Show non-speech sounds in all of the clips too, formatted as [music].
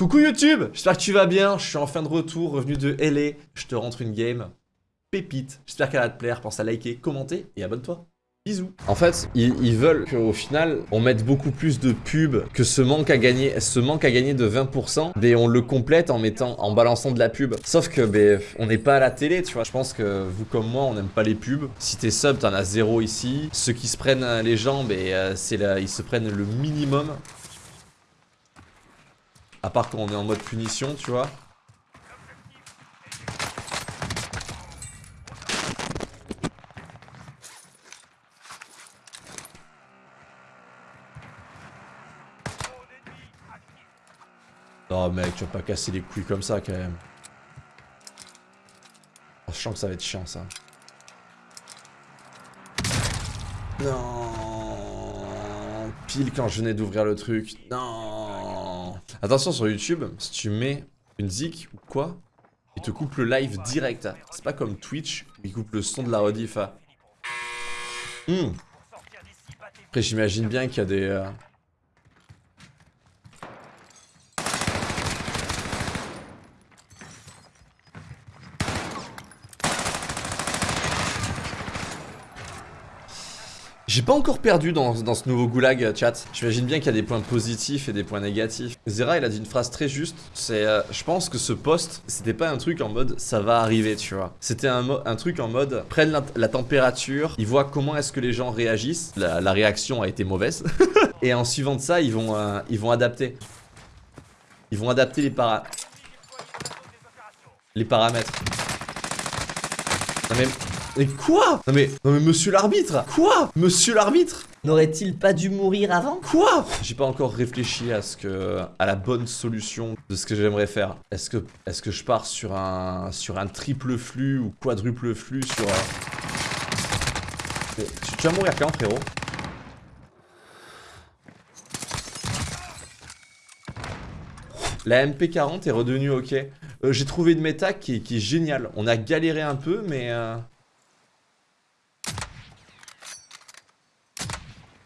Coucou YouTube, j'espère que tu vas bien, je suis en fin de retour, revenu de LA, je te rentre une game pépite, j'espère qu'elle va te plaire, pense à liker, commenter et abonne-toi. Bisous. En fait, ils, veulent qu'au final, on mette beaucoup plus de pubs, que ce manque à gagner, ce manque à gagner de 20%, mais on le complète en mettant, en balançant de la pub. Sauf que, ben, on n'est pas à la télé, tu vois. Je pense que vous comme moi, on n'aime pas les pubs. Si t'es sub, t'en as zéro ici. Ceux qui se prennent les gens, ben, c'est là, ils se prennent le minimum. À part quand on est en mode punition, tu vois. Non mec, tu vas pas casser les couilles comme ça quand même. Oh, je sens que ça va être chiant ça. Non. Pile quand je venais d'ouvrir le truc. Non. Attention sur YouTube, si tu mets une zik ou quoi, il te coupe le live direct. C'est pas comme Twitch où il coupe le son de la rediff. Hmm. Après j'imagine bien qu'il y a des... Euh, J'ai pas encore perdu dans, ce nouveau goulag chat. J'imagine bien qu'il y a des points positifs et des points négatifs. Zera il a dit une phrase très juste. C'est euh, je pense que ce poste c'était pas un truc en mode ça va arriver tu vois. C'était un, un, truc en mode prennent la, température, ils voient comment est-ce que les gens réagissent. La, réaction a été mauvaise. [laughs] et en suivant de ça ils vont, euh, ils vont adapter. Ils vont adapter les para... Les paramètres. Non mais mais quoi? Non mais, non mais monsieur l'arbitre Quoi? Monsieur l'arbitre N'aurait-il pas dû mourir avant? Quoi? J'ai pas encore réfléchi à ce que à la bonne solution de ce que j'aimerais faire. Est-ce que est-ce que je pars sur un sur un triple flux ou quadruple flux sur tu, tu vas mourir quand frérot? La MP40 est redevenue ok. Euh, j'ai trouvé une méta qui, est géniale. On a galéré un peu, mais... Euh,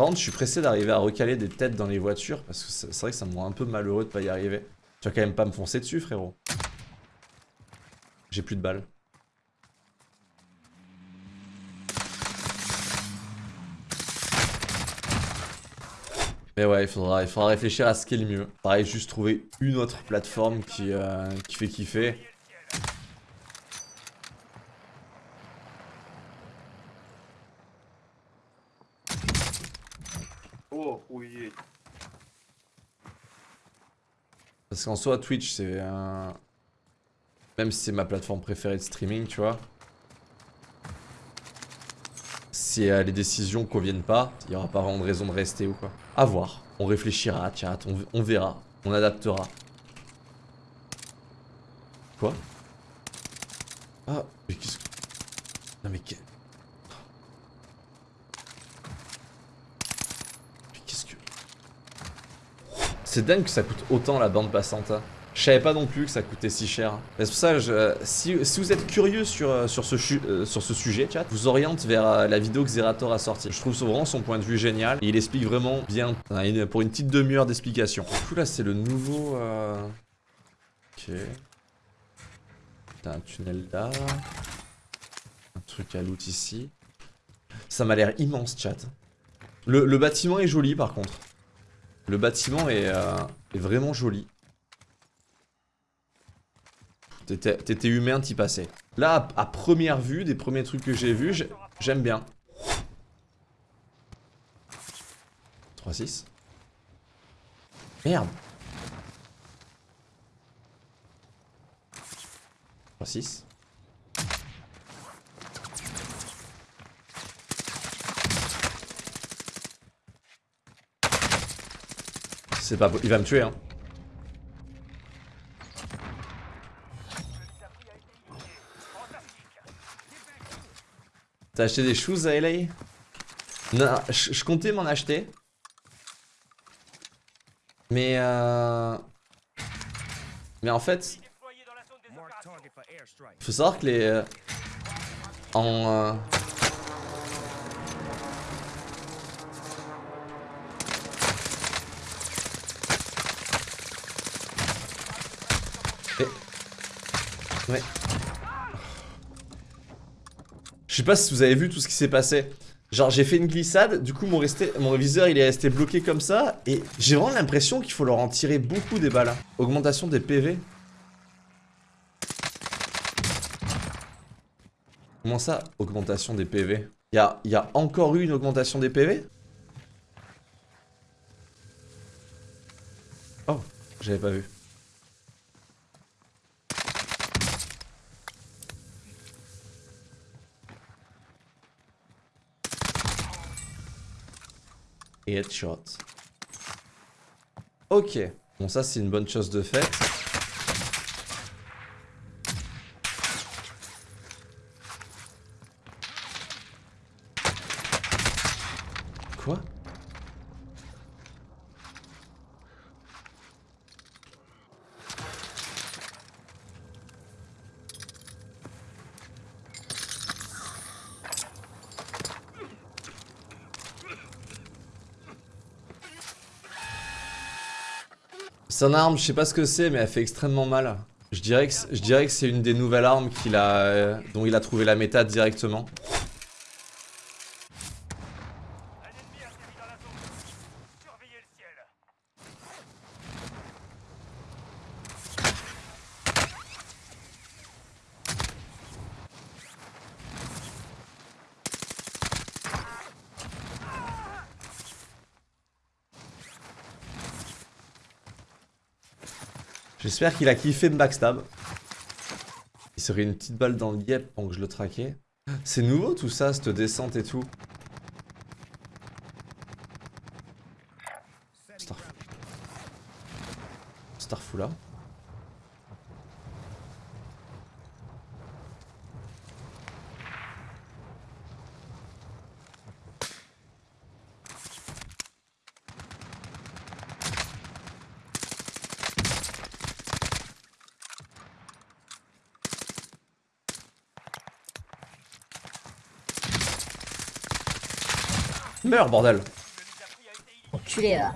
Par contre, je suis pressé d'arriver à recaler des têtes dans les voitures parce que c'est vrai que ça me rend un peu malheureux de pas y arriver. Tu vas quand même pas me foncer dessus, frérot. J'ai plus de balles. Mais ouais, il faudra, il faudra réfléchir à ce qui est le mieux. Pareil, juste trouver une autre plateforme qui, euh, qui fait kiffer. Parce qu'en soi, Twitch, c'est un... Même si c'est ma plateforme préférée de streaming, tu vois. Si euh, les décisions conviennent pas, il n'y aura pas vraiment de raison de rester ou quoi. À voir. On réfléchira, chat, on, on verra. On adaptera. Quoi? Ah, mais qu'est-ce que... Non mais... C'est dingue que ça coûte autant la bande passante. Hein. Je savais pas non plus que ça coûtait si cher. C'est pour ça, je, si, vous êtes curieux sur, euh, euh, sur ce sujet, chat, vous oriente vers euh, la vidéo que Zerator a sortie. Je trouve vraiment son point de vue génial. Et il explique vraiment bien, pour une petite demi-heure d'explication. Du coup, là, c'est le nouveau... Ok. T'as un tunnel là. Un truc à loot ici. Ça m'a l'air immense, chat. le bâtiment est joli, par contre. Le bâtiment euh, est, vraiment joli. T'étais humain, t'y passais. Là, à, première vue, des premiers trucs que j'ai vus, j'aime bien. 3-6. Merde. 3-6. C'est pas... Il va me tuer, hein. T'as acheté des shoes à LA Non, je, comptais m'en acheter. Mais euh... Mais en fait... Faut savoir que les... Euh, en... Euh, Je sais pas si vous avez vu tout ce qui s'est passé. Genre j'ai fait une glissade, du coup mon, resté, mon viseur il est resté bloqué comme ça, et j'ai vraiment l'impression qu'il faut leur en tirer beaucoup des balles. Augmentation des PV. Comment ça, augmentation des PV Il y a, y a encore eu une augmentation des PV Oh, j'avais pas vu. Headshot. Ok. Bon, ça, c'est une bonne chose de fait. Quoi C'est une arme, je sais pas ce que c'est, mais elle fait extrêmement mal. Je dirais que, c'est une des nouvelles armes euh, dont il a trouvé la méta directement. Un ennemi atterri dans la zone. Surveillez le ciel. J'espère qu'il a kiffé me backstab. Il serait une petite balle dans le yep pendant que je le traquais. C'est nouveau tout ça, cette descente et tout. Starfou. Starfou là? Meurs bordel. Enculé là.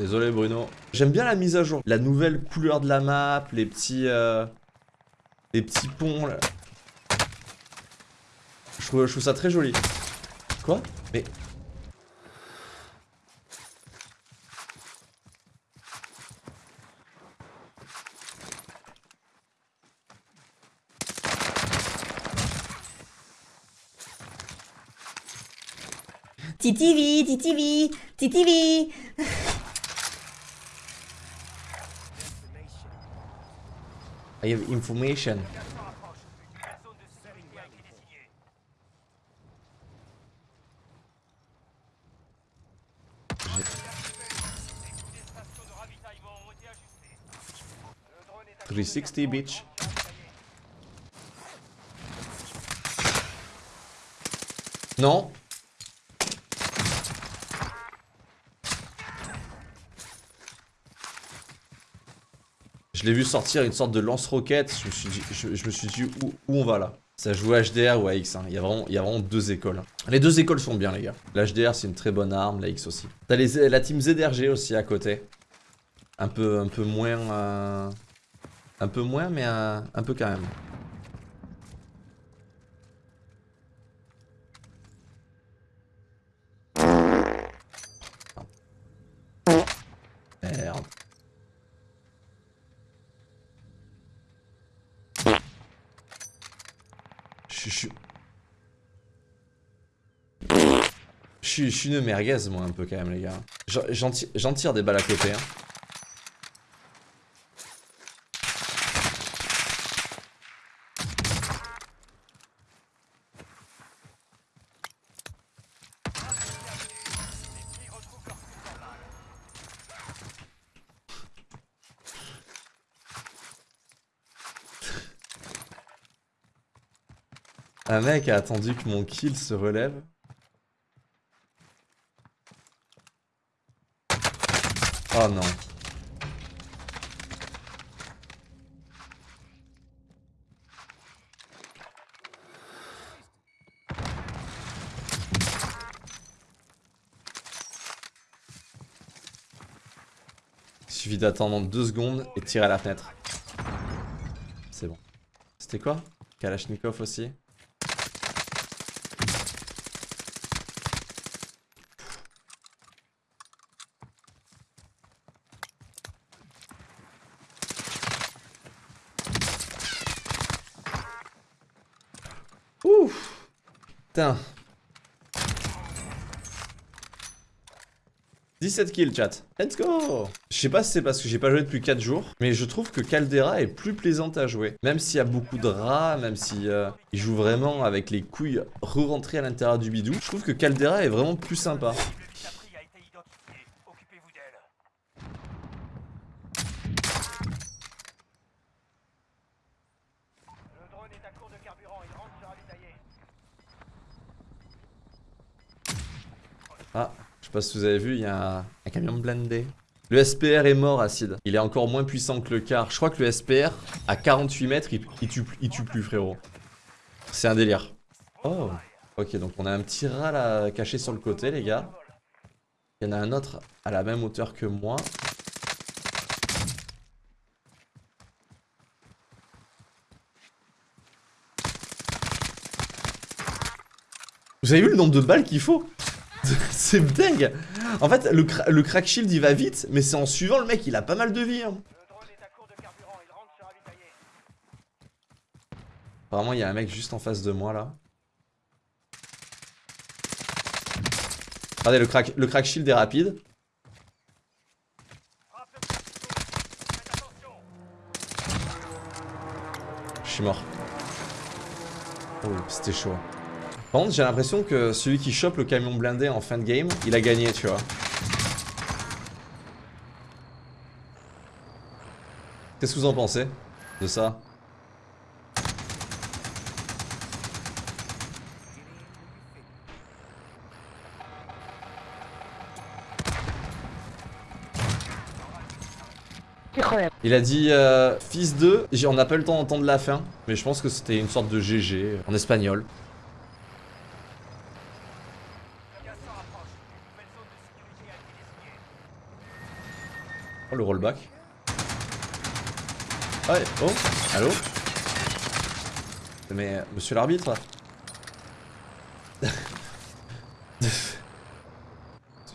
Désolé Bruno. J'aime bien la mise à jour. La nouvelle couleur de la map, les petits... euh, les petits ponts là. Je trouve, je trouve ça très joli. Quoi? Mais... TTV, TTV, TTV. I have information. Three sixty. Une nouvelle Je l'ai vu sortir une sorte de lance-roquette, je me suis dit, où, on va là? Ça joue HDR ou AX, hein. il, y a vraiment, deux écoles. Les deux écoles sont bien les gars. L'HDR c'est une très bonne arme, la X aussi. T'as la team ZRG aussi à côté. Un peu, un peu moins... euh, Un peu moins mais euh, un peu quand même. Merde. Je suis... Je suis, une merguez moi un peu quand même les gars. J'en tire des balles à côté. Hein. Un mec a attendu que mon kill se relève. Oh non. Il suffit d'attendre deux secondes et de tirer à la fenêtre. C'est bon. C'était quoi? Kalachnikov aussi? Putain 17 kills chat. Let's go Je sais pas si c'est parce que j'ai pas joué depuis 4 jours, mais je trouve que Caldera est plus plaisante à jouer. Même s'il y a beaucoup de rats, même si euh, il joue vraiment avec les couilles re-rentrées à l'intérieur du bidou, je trouve que Caldera est vraiment plus sympa. Le but appris a été identifié. Occupez-vous d'elle. Le drone est à court de carburant. Il rentre se ravitailler. Ah, je sais pas si vous avez vu, il y a un, camion blindé. Le SPR est mort, Acide. Il est encore moins puissant que le car. Je crois que le SPR, à 48 mètres, il, il tue, il tue plus, frérot. C'est un délire. Oh, ok, donc on a un petit rat là, caché sur le côté, les gars. Il y en a un autre à la même hauteur que moi. Vous avez vu le nombre de balles qu'il faut? [laughs] C'est dingue En fait, le, le crack shield il va vite, mais c'est en suivant le mec, il a pas mal de vie. hein. Apparemment, il y a un mec juste en face de moi là. Regardez, le crack, le crack shield est rapide. Je suis mort. Oh, c'était chaud. Par contre, j'ai l'impression que celui qui chope le camion blindé en fin de game, il a gagné, tu vois. Qu'est-ce que vous en pensez de ça? Il a dit euh, fils de. On n'a pas eu le temps d'entendre la fin, mais je pense que c'était une sorte de GG en espagnol. Le gaz s'en rapproche. Une nouvelle zone de sécurité a été désignée. Oh le rollback. Ah ouais, oh, allô Mais euh, monsieur l'arbitre [laughs]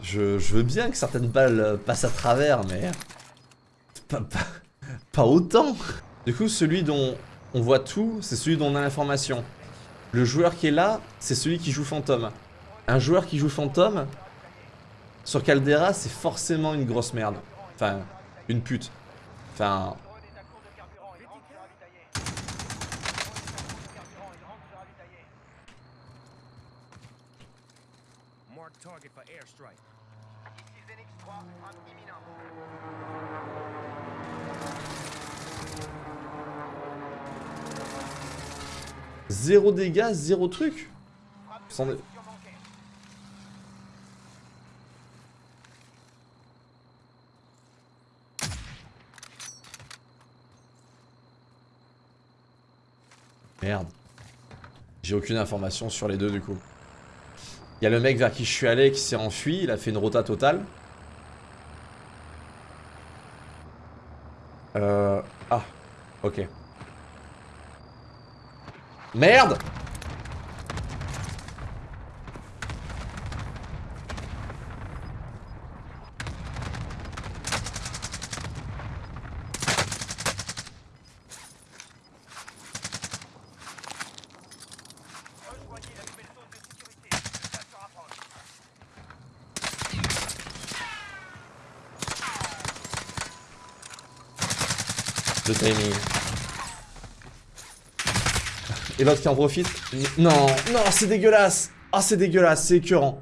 je, veux bien que certaines balles euh, passent à travers, mais pas, pas, pas autant. Du coup, celui dont on voit tout, c'est celui dont on a l'information. Le joueur qui est là, c'est celui qui joue fantôme. Un joueur qui joue fantôme, sur Caldera, c'est forcément une grosse merde. Enfin, une pute. Enfin, drone est à court de carburant. Il rentre se ravitailler. Le drone est à court de carburant. Il rentre se ravitailler. Mark target for airstrike. Ici Zenix 3. Frappe imminente. zéro dégâts, zéro truc. Frappe de Sans- précision manquée. Merde. J'ai aucune information sur les deux du coup. Il y a le mec vers qui je suis allé qui s'est enfui, il a fait une rota totale. Euh... Ah, ok. Merde Rejoignez la nouvelle zone de sécurité. Le gaz se rapproche. Et l'autre qui en profite Non, non, c'est dégueulasse Ah, c'est dégueulasse, c'est écœurant.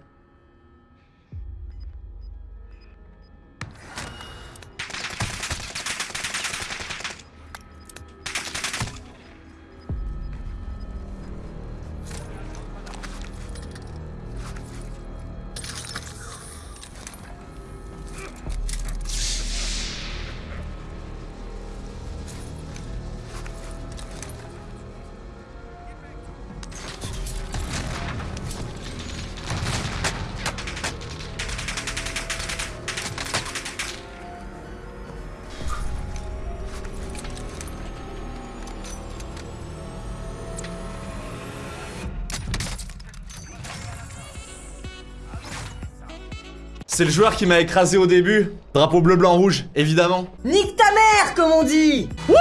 C'est le joueur qui m'a écrasé au début. Drapeau bleu, blanc, rouge, évidemment. Nique ta mère, comme on dit Wouh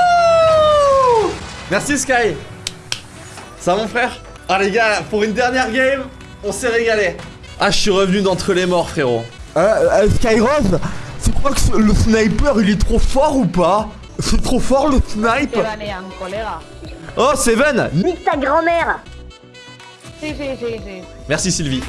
Merci Sky. Ça mon frère Ah les gars, pour une dernière game, on s'est régalé. Ah, je suis revenu d'entre les morts, frérot. Euh, Skyrose, tu crois que ce- le sniper il est trop fort ou pas? C'est trop fort le snipe Oh, Seven Nique ta grand-mère Merci Sylvie.